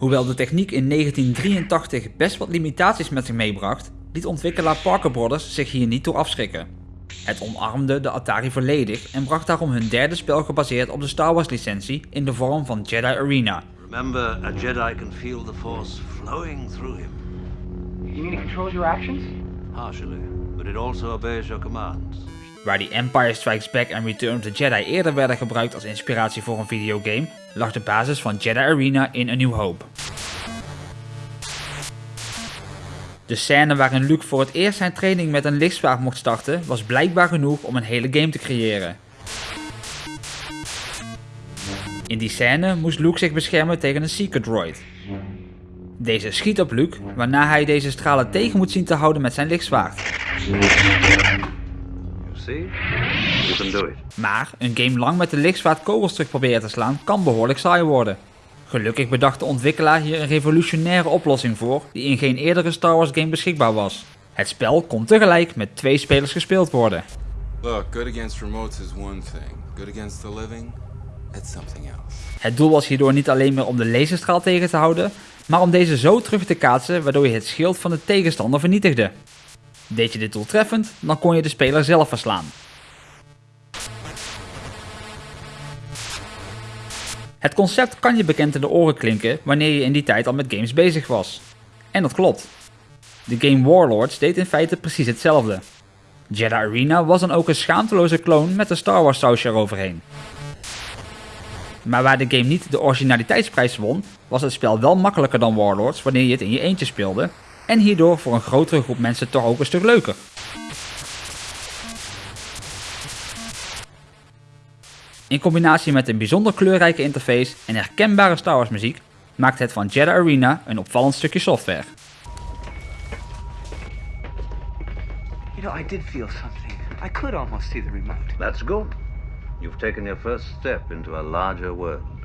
Hoewel de techniek in 1983 best wat limitaties met zich meebracht, liet ontwikkelaar Parker Brothers zich hier niet door afschrikken. Het omarmde de Atari volledig en bracht daarom hun derde spel gebaseerd op de Star Wars licentie in de vorm van Jedi Arena. Remember, a Jedi can feel the Force flowing through him. You mean it controls your actions? Partially, but it also obeys your commands. Waar die Empire Strikes Back en Return of the Jedi eerder werden gebruikt als inspiratie voor een videogame, lag de basis van Jedi Arena in A New Hope. De scène waarin Luke voor het eerst zijn training met een lichtzwaard mocht starten was blijkbaar genoeg om een hele game te creëren. In die scène moest Luke zich beschermen tegen een Seeker droid. Deze schiet op Luke, waarna hij deze stralen tegen moet zien te houden met zijn lichtzwaard. You see? You can do it. Maar een game lang met de lichtzwaard kogels terug proberen te slaan kan behoorlijk saai worden. Gelukkig bedacht de ontwikkelaar hier een revolutionaire oplossing voor die in geen eerdere Star Wars game beschikbaar was. Het spel kon tegelijk met twee spelers gespeeld worden. Look, good against remotes is one thing. Good against the living, it's something else. Het doel was hierdoor niet alleen meer om de laserstraal tegen te houden, maar om deze zo terug te kaatsen waardoor je het schild van de tegenstander vernietigde. Deed je dit doeltreffend, dan kon je de speler zelf verslaan. Het concept kan je bekend in de oren klinken wanneer je in die tijd al met games bezig was. En dat klopt. De game Warlords deed in feite precies hetzelfde. Jedi Arena was dan ook een schaamteloze kloon met een Star Wars sausje eroverheen. Maar waar de game niet de originaliteitsprijs won, was het spel wel makkelijker dan Warlords wanneer je het in je eentje speelde, en hierdoor voor een grotere groep mensen toch ook een stuk leuker. In combinatie met een bijzonder kleurrijke interface en herkenbare Star Wars muziek maakt het van Jedi Arena een opvallend stukje software. You know, I did feel something. I could almost see the remote. That's good. You've taken your first step into a larger world.